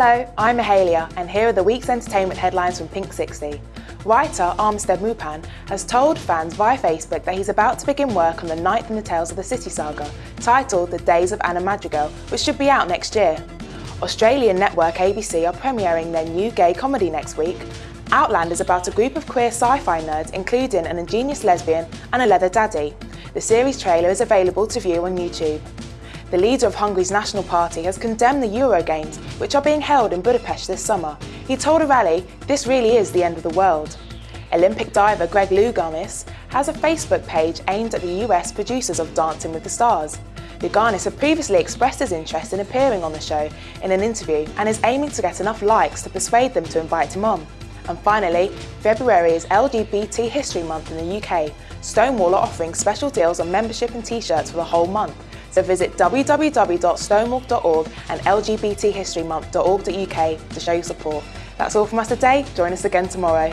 Hello, I'm Mahalia and here are the week's entertainment headlines from Pink 60. Writer Armistead Maupin has told fans via Facebook that he's about to begin work on the ninth in the Tales of the City saga, titled The Days of Anna Madrigal, which should be out next year. Australian network ABC are premiering their new gay comedy next week. Outland is about a group of queer sci-fi nerds including an ingenious lesbian and a leather daddy. The series trailer is available to view on YouTube. The leader of Hungary's National Party has condemned the Euro Games, which are being held in Budapest this summer. He told a rally, this really is the end of the world. Olympic diver Greg Louganis has a Facebook page aimed at the US producers of Dancing with the Stars. Louganis had previously expressed his interest in appearing on the show in an interview and is aiming to get enough likes to persuade them to invite him on. And finally, February is LGBT History Month in the UK. Stonewall are offering special deals on membership and t-shirts for the whole month. So visit www.stonewall.org and lgbthistorymonth.org.uk to show your support. That's all from us today. Join us again tomorrow.